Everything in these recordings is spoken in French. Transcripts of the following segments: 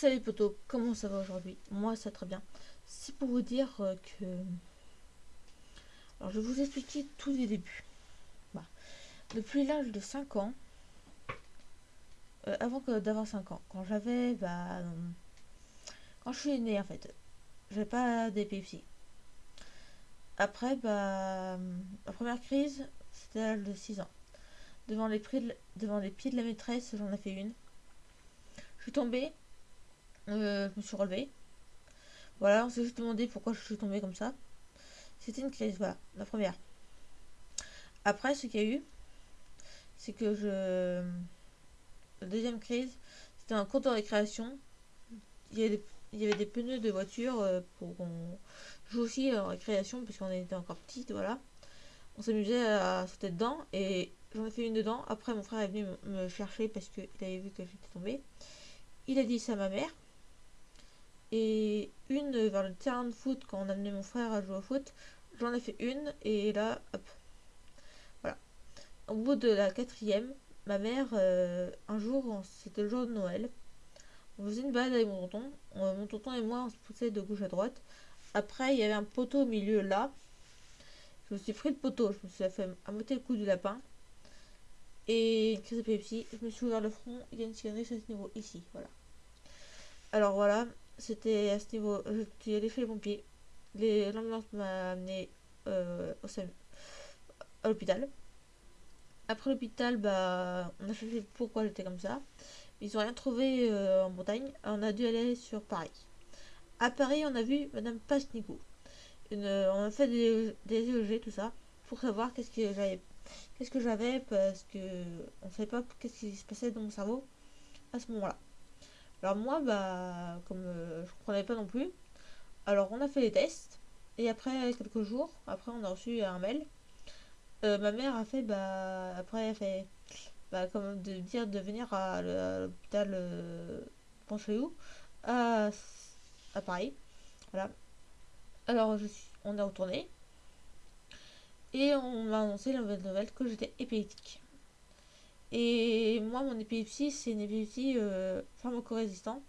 Salut potos, comment ça va aujourd'hui? Moi ça va très bien. C'est pour vous dire euh, que... Alors je vais vous expliquer tous les débuts. Bah, depuis l'âge de 5 ans, euh, avant d'avoir 5 ans, quand j'avais... Bah, quand je suis né en fait, j'avais pas d'épilepsie. Après, bah, la première crise, c'était l'âge de 6 ans. Devant les, devant les pieds de la maîtresse, j'en ai fait une. Je suis tombée, euh, je me suis relevée. Voilà, on s'est juste demandé pourquoi je suis tombée comme ça. C'était une crise, voilà, la première. Après, ce qu'il y a eu, c'est que je... La deuxième crise, c'était un cours de récréation. Il y, avait des, il y avait des pneus de voiture euh, pour qu'on joue aussi en récréation, puisqu'on était encore petite, voilà. On s'amusait à sauter dedans, et j'en ai fait une dedans. Après, mon frère est venu me chercher parce qu'il avait vu que j'étais tombée. Il a dit ça à ma mère et une vers le terrain de foot quand on amenait mon frère à jouer au foot. J'en ai fait une et là, hop. Voilà. Au bout de la quatrième, ma mère, euh, un jour, c'était le jour de Noël, on faisait une balade avec mon tonton. mon tonton et moi, on se poussait de gauche à droite. Après, il y avait un poteau au milieu là. Je me suis pris le poteau, je me suis fait à moitié le coup du lapin. Et une crise d'épilepsie, je me suis ouvert le front, il y a une cicatrice à ce niveau, ici, voilà. Alors voilà, c'était à ce niveau, suis allé chez les pompiers. L'ambulance m'a amené euh, au, à l'hôpital. Après l'hôpital, bah, on a cherché pourquoi j'étais comme ça. Ils n'ont rien trouvé euh, en Bretagne. On a dû aller sur Paris. À Paris, on a vu Madame Pasnico. On a fait des, des EEG, tout ça, pour savoir qu'est-ce que j'avais, qu'est-ce que j'avais, parce que on savait pas qu'est-ce qui se passait dans mon cerveau à ce moment-là. Alors moi, bah, comme euh, je comprenais pas non plus, alors on a fait les tests, et après quelques jours, après on a reçu un mail. Euh, ma mère a fait, bah, après elle a fait, bah, comme de dire de venir à l'hôpital, euh, à, à Paris. Voilà. Alors je suis, on est retourné, et on m'a annoncé la nouvelle que j'étais épileptique. Et moi, mon épilepsie, c'est une épilepsie euh, pharmacorésistante.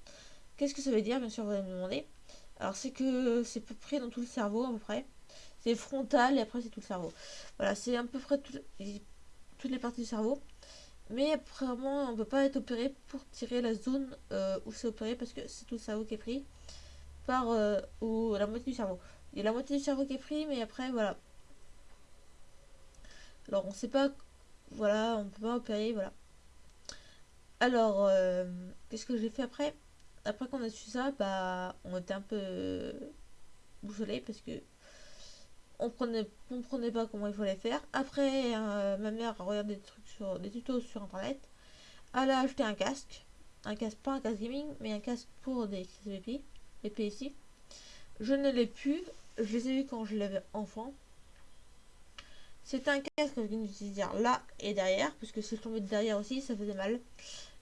Qu'est-ce que ça veut dire? Bien sûr, vous allez me demander. Alors, c'est que c'est peu près dans tout le cerveau, à peu près. C'est frontal et après, c'est tout le cerveau. Voilà, c'est à peu près toutes les parties du cerveau. Mais apparemment, on ne peut pas être opéré pour tirer la zone euh, où c'est opéré parce que c'est tout le cerveau qui est pris par euh, ou la moitié du cerveau. Il y a la moitié du cerveau qui est pris, mais après, voilà. Alors, on ne sait pas voilà, on peut pas opérer, voilà. Alors, euh, qu'est-ce que j'ai fait après? Après qu'on a su ça, bah, on était un peu boussolé parce que on prenait, comprenait pas comment il fallait faire. Après, euh, ma mère a regardé des trucs sur des tutos sur internet. Elle a acheté un casque, un casque pas un casque gaming, mais un casque pour des PSI. Je ne l'ai plus. Je les ai vus quand je l'avais enfant. C'est un casque que dire là et derrière, puisque si je tombais derrière aussi, ça faisait mal.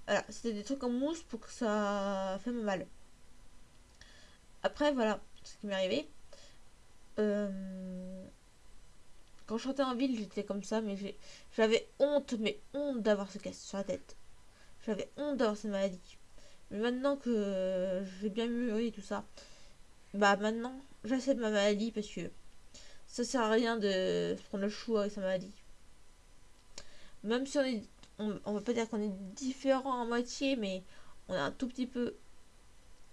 Voilà, c'était des trucs en mousse pour que ça fait mal. Après, voilà ce qui m'est arrivé. Euh, quand je chantais en ville, j'étais comme ça, mais j'avais honte, mais honte d'avoir ce casque sur la tête. J'avais honte d'avoir cette maladie. Mais maintenant que j'ai bien mûri et tout ça, bah maintenant, j'accepte ma maladie parce que ça sert à rien de prendre le chou avec sa maladie. Même si on est, on, va pas dire qu'on est différent en moitié, mais on est un tout petit peu,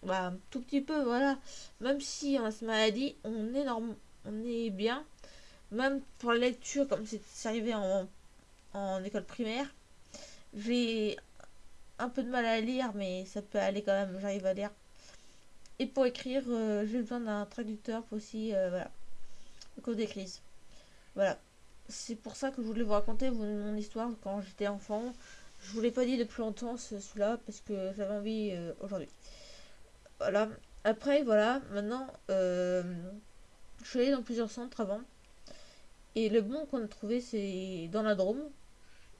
bah, un tout petit peu, voilà. Même si on a cette maladie, on est normal, on est bien. Même pour la lecture, comme c'est arrivé en, en école primaire, j'ai un peu de mal à lire, mais ça peut aller quand même, j'arrive à lire. Et pour écrire, euh, j'ai besoin d'un traducteur aussi, euh, voilà cause des crises. Voilà. C'est pour ça que je voulais vous raconter mon histoire quand j'étais enfant. Je vous l'ai pas dit depuis longtemps celui-là parce que j'avais envie euh, aujourd'hui. Voilà. Après, voilà, maintenant, euh, je suis allée dans plusieurs centres avant. Et le bon qu'on a trouvé, c'est dans la Drôme.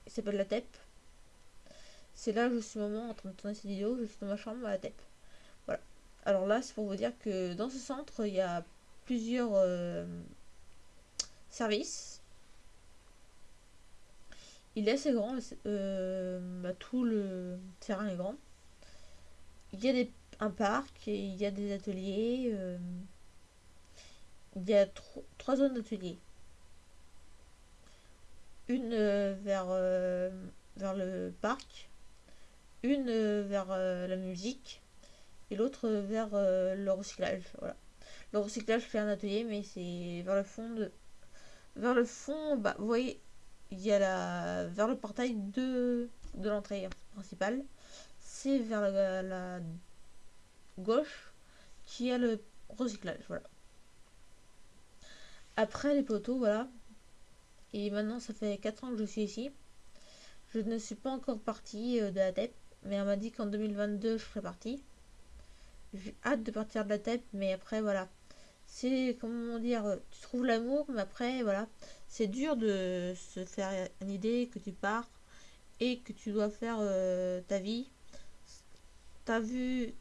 Il s'appelle la TEP. C'est là où je suis moment en train de tourner cette vidéo. Je suis dans ma chambre à la TEP. Voilà. Alors là, c'est pour vous dire que dans ce centre, il y a plusieurs euh, service. Il est assez grand, euh, bah, tout le terrain est grand. Il y a des, un parc et il y a des ateliers. euh, il y a tro- trois zones d'ateliers. Une euh, vers, euh, vers le parc, une euh, vers euh, la musique et l'autre euh, vers euh, le recyclage. Voilà. Le recyclage fait un atelier, mais c'est vers le fond de. Vers le fond, bah, vous voyez, il y a la. Vers le portail de, de l'entrée principale. C'est vers la, gauche qui a le recyclage. Voilà. Après les poteaux, voilà. Et maintenant, ça fait 4 ans que je suis ici. Je ne suis pas encore partie euh, de la TEP, mais on m'a dit qu'en 2022, je ferai partie. J'ai hâte de partir de la TEP, mais après, voilà. C'est, comment dire, tu trouves l'amour, mais après, voilà. C'est dur de se faire une idée que tu pars et que tu dois faire euh, ta vie. T'as vu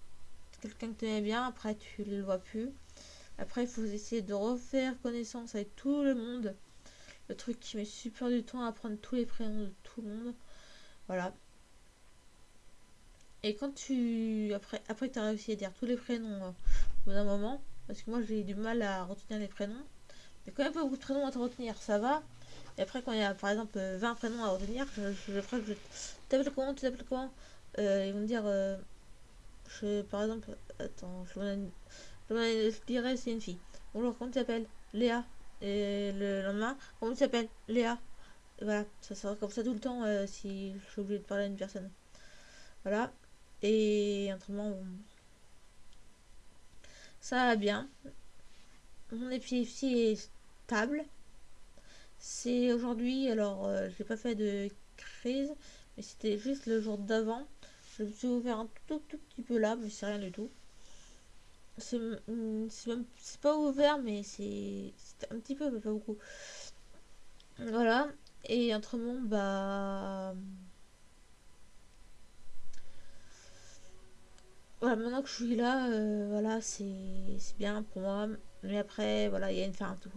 quelqu'un que tu aimais bien, après tu le vois plus. Après, il faut essayer de refaire connaissance avec tout le monde. Le truc qui met super du temps à apprendre tous les prénoms de tout le monde. Voilà. Et quand tu. Après, après tu as réussi à dire tous les prénoms euh, au bout d'un moment, parce que moi j'ai du mal à retenir les prénoms. Il y a quand même pas beaucoup de prénoms à te retenir, ça va. Et après, quand il y a par exemple euh, 20 prénoms à retenir, je, je, ferai que je. T'appelles comment Tu t'appelles comment? Euh, Ils vont me dire. euh, je, par exemple, attends, je, me- je, je dirais c'est une fille. Bonjour, comment tu t'appelles? Léa. Et le lendemain, comment tu t'appelles? Léa. Voilà, ça sera comme ça tout le temps euh, si je suis obligée de parler à une personne. Voilà. Et autrement, bon, ça va bien. Mon épilepsie est stable. C'est aujourd'hui, alors euh, j'ai pas fait de crise, mais c'était juste le jour d'avant. Je me suis ouvert un tout, tout petit peu là, mais c'est rien du tout. C'est mm, pas ouvert, mais c'est un petit peu, mais pas beaucoup. Voilà. Et autrement, bah. Voilà, maintenant que je suis là, euh, voilà, c'est bien pour moi. Mais après, voilà, il y a une fin à tout.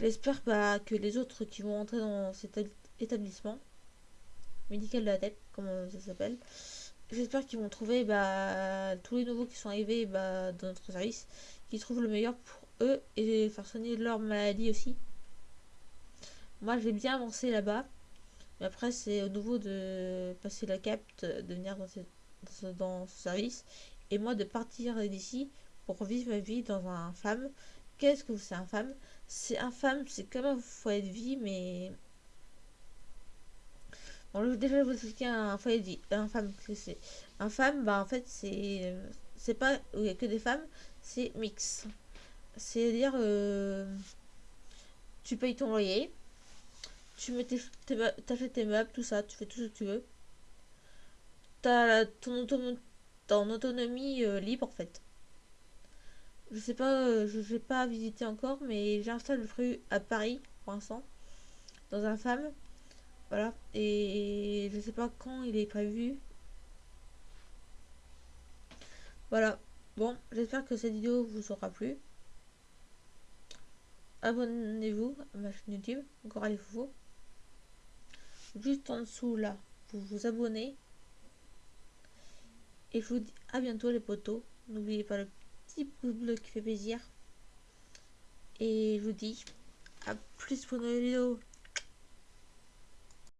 J'espère bah, que les autres qui vont entrer dans cet étab- établissement médical de la tête, comme ça s'appelle, j'espère qu'ils vont trouver bah, tous les nouveaux qui sont arrivés bah, dans notre service, qu'ils trouvent le meilleur pour eux et faire soigner leur maladie aussi. Moi, j'ai bien avancé là-bas, mais après, c'est au nouveau de passer la capte, de venir dans, cette- dans ce, service, et moi de partir d'ici pour vivre ma vie dans un femme. Qu'est-ce que c'est un femme? C'est un femme, c'est comme un foyer de vie, mais Bon, je- déjà, vais vous expliquer un foyer de vie. Un femme, qu'est-ce que c'est? Un femme, bah, en fait, c'est. C'est pas où il n'y a que des femmes, c'est mix. C'est-à-dire, euh, tu payes ton loyer, tu mets tes, tes tes meubles, tout ça, tu fais tout ce que tu veux. La- ton, autonom- ton autonomie euh, libre, en fait. Je sais pas, euh, je n'ai pas visité encore, mais stage de prévu à Paris, pour l'instant, dans un femme. Voilà. Et je sais pas quand il est prévu. Voilà. Bon, j'espère que cette vidéo vous aura plu. Abonnez-vous à ma chaîne YouTube, encore les Foufous. Juste en dessous là, vous vous abonnez. Et je vous dis à bientôt les potos. N'oubliez pas le petit pouce bleu qui fait plaisir. Et je vous dis à plus pour nos vidéos.